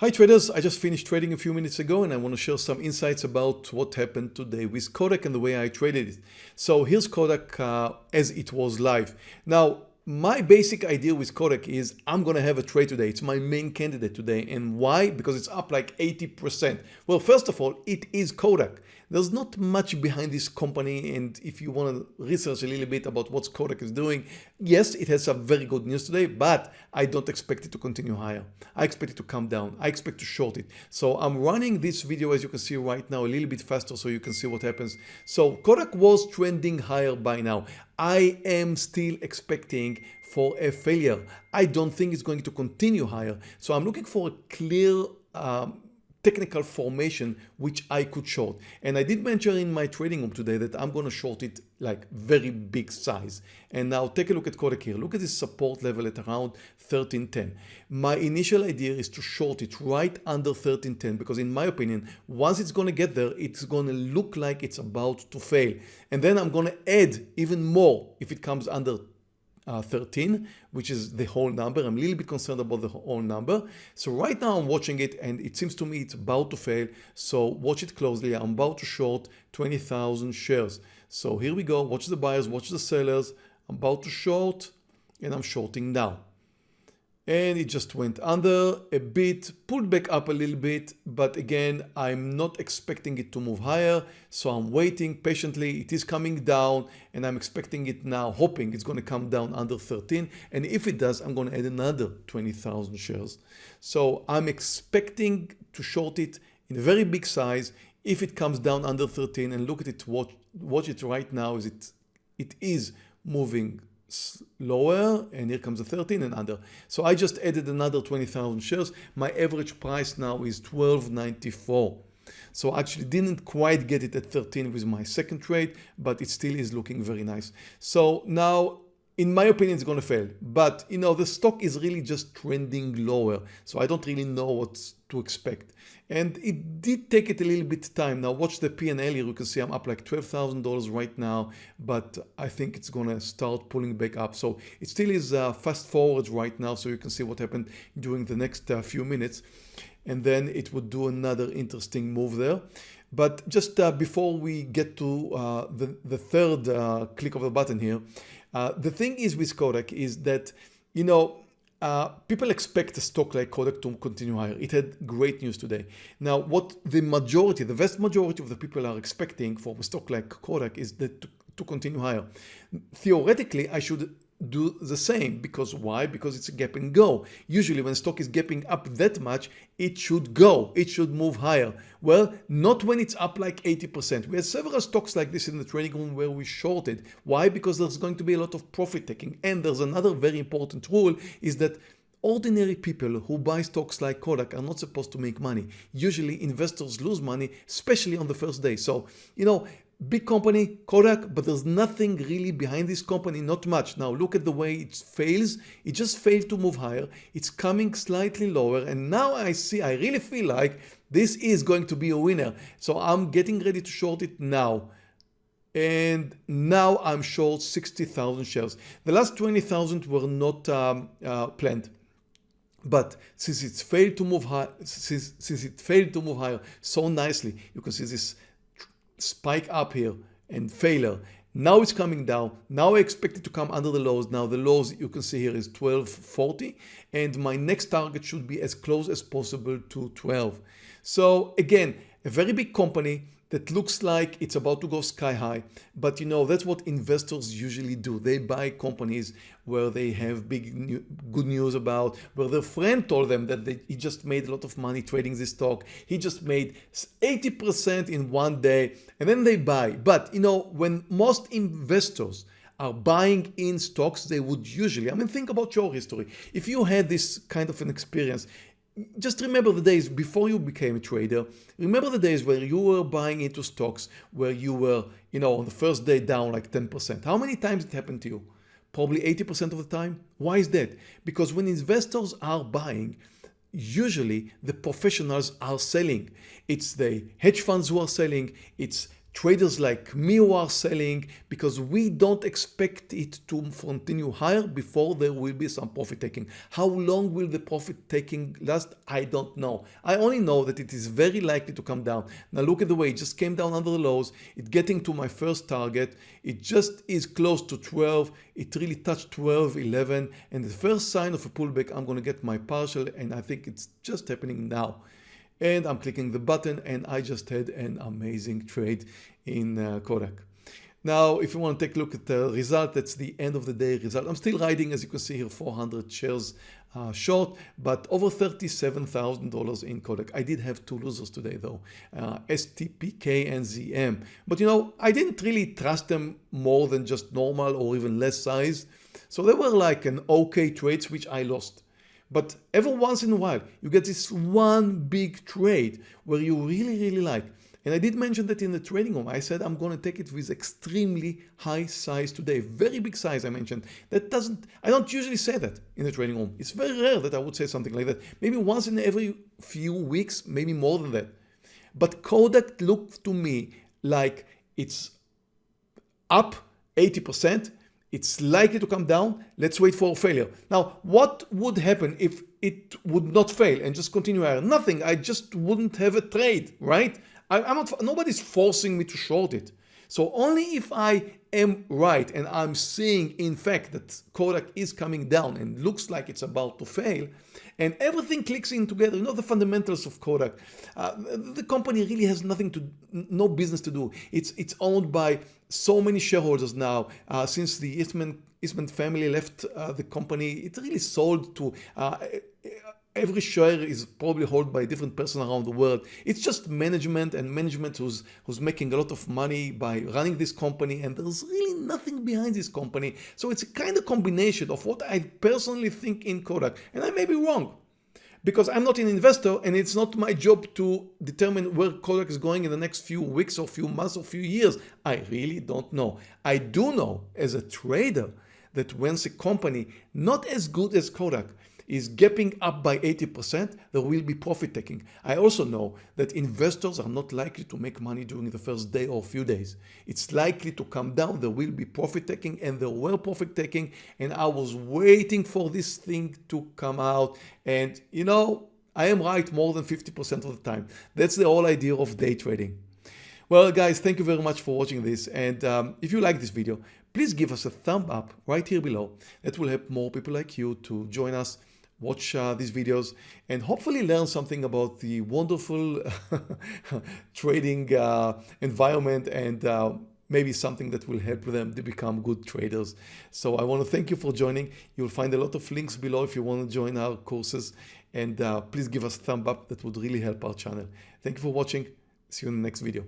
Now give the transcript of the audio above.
Hi traders, I just finished trading a few minutes ago and I want to share some insights about what happened today with Kodak and the way I traded it. So here's Kodak uh, as it was live. Now my basic idea with Kodak is I'm going to have a trade today. It's my main candidate today. And why? Because it's up like 80%. Well, first of all, it is Kodak. There's not much behind this company and if you want to research a little bit about what Kodak is doing, yes, it has some very good news today, but I don't expect it to continue higher. I expect it to come down. I expect to short it. So I'm running this video as you can see right now a little bit faster so you can see what happens. So Kodak was trending higher by now. I am still expecting for a failure. I don't think it's going to continue higher. So I'm looking for a clear um, technical formation which I could short. And I did mention in my trading room today that I'm going to short it like very big size. And now take a look at Kodak here. Look at this support level at around 1310. My initial idea is to short it right under 1310 because in my opinion, once it's going to get there, it's going to look like it's about to fail. And then I'm going to add even more if it comes under uh, 13, which is the whole number. I'm a little bit concerned about the whole number. So right now I'm watching it and it seems to me it's about to fail. So watch it closely. I'm about to short 20,000 shares. So here we go. Watch the buyers, watch the sellers. I'm about to short and I'm shorting now and it just went under a bit, pulled back up a little bit, but again, I'm not expecting it to move higher, so I'm waiting patiently. It is coming down and I'm expecting it now, hoping it's going to come down under 13. And if it does, I'm going to add another 20,000 shares. So I'm expecting to short it in a very big size. If it comes down under 13 and look at it, watch, watch it right now, is it, it is moving lower and here comes the 13 and under. So I just added another 20,000 shares. My average price now is 12.94. So I actually didn't quite get it at 13 with my second trade, but it still is looking very nice. So now in my opinion, it's going to fail. But, you know, the stock is really just trending lower. So I don't really know what to expect. And it did take it a little bit time. Now watch the P&L here. You can see I'm up like $12,000 right now, but I think it's going to start pulling back up. So it still is uh, fast forward right now. So you can see what happened during the next uh, few minutes. And then it would do another interesting move there. But just uh, before we get to uh, the, the third uh, click of the button here, uh, the thing is with Kodak is that, you know, uh, people expect a stock like Kodak to continue higher. It had great news today. Now, what the majority, the vast majority of the people are expecting for a stock like Kodak is that to, to continue higher. Theoretically, I should do the same. Because why? Because it's a gap and go. Usually when stock is gapping up that much it should go. It should move higher. Well not when it's up like 80% we had several stocks like this in the trading room where we shorted. Why? Because there's going to be a lot of profit taking. And there's another very important rule is that Ordinary people who buy stocks like Kodak are not supposed to make money. Usually investors lose money, especially on the first day. So, you know, big company Kodak but there's nothing really behind this company not much. Now look at the way it fails. It just failed to move higher. It's coming slightly lower. And now I see I really feel like this is going to be a winner. So I'm getting ready to short it now. And now I'm short 60,000 shares. The last 20,000 were not um, uh, planned. But since it's failed to move high since, since it failed to move higher so nicely you can see this spike up here and failure. Now it's coming down. Now I expect it to come under the lows. Now the lows you can see here is 1240 and my next target should be as close as possible to 12. So again, a very big company that looks like it's about to go sky high. But you know, that's what investors usually do. They buy companies where they have big new, good news about, where their friend told them that they, he just made a lot of money trading this stock. He just made 80% in one day and then they buy. But you know, when most investors are buying in stocks they would usually, I mean think about your history. If you had this kind of an experience, just remember the days before you became a trader. Remember the days where you were buying into stocks where you were, you know, on the first day down like 10%. How many times it happened to you? Probably 80% of the time. Why is that? Because when investors are buying, usually the professionals are selling. It's the hedge funds who are selling. It's traders like me who are selling because we don't expect it to continue higher before there will be some profit taking. How long will the profit taking last? I don't know. I only know that it is very likely to come down. Now look at the way it just came down under the lows. It getting to my first target. It just is close to 12. It really touched 12, 11 and the first sign of a pullback I'm going to get my partial and I think it's just happening now and I'm clicking the button and I just had an amazing trade in uh, Kodak. Now, if you want to take a look at the result, that's the end of the day result. I'm still riding, as you can see here, 400 shares uh, short, but over $37,000 in Kodak. I did have two losers today though, uh, STPK and ZM. But you know, I didn't really trust them more than just normal or even less size. So they were like an okay trades, which I lost. But every once in a while, you get this one big trade where you really, really like. And I did mention that in the trading room. I said I'm going to take it with extremely high size today. Very big size I mentioned. That doesn't, I don't usually say that in the trading room. It's very rare that I would say something like that. Maybe once in every few weeks, maybe more than that. But Kodak looked to me like it's up 80% it's likely to come down. Let's wait for a failure. Now, what would happen if it would not fail and just continue higher? Nothing. I just wouldn't have a trade, right? I, am not, nobody's forcing me to short it. So only if I am right and I'm seeing in fact that Kodak is coming down and looks like it's about to fail and everything clicks in together, you know the fundamentals of Kodak. Uh, the company really has nothing to, no business to do. It's, it's owned by so many shareholders now uh, since the Eastman, Eastman family left uh, the company. It really sold to uh, every share is probably held by a different person around the world. It's just management and management who's, who's making a lot of money by running this company and there's really nothing behind this company. So it's a kind of combination of what I personally think in Kodak and I may be wrong because I'm not an investor and it's not my job to determine where Kodak is going in the next few weeks or few months or few years. I really don't know. I do know as a trader that once a company not as good as Kodak is gapping up by 80%, there will be profit taking. I also know that investors are not likely to make money during the first day or few days. It's likely to come down, there will be profit taking and there were profit taking and I was waiting for this thing to come out and you know, I am right more than 50% of the time. That's the whole idea of day trading. Well guys, thank you very much for watching this and um, if you like this video, please give us a thumb up right here below. That will help more people like you to join us watch uh, these videos and hopefully learn something about the wonderful trading uh, environment and uh, maybe something that will help them to become good traders. So I want to thank you for joining. You'll find a lot of links below if you want to join our courses and uh, please give us a thumb up. That would really help our channel. Thank you for watching. See you in the next video.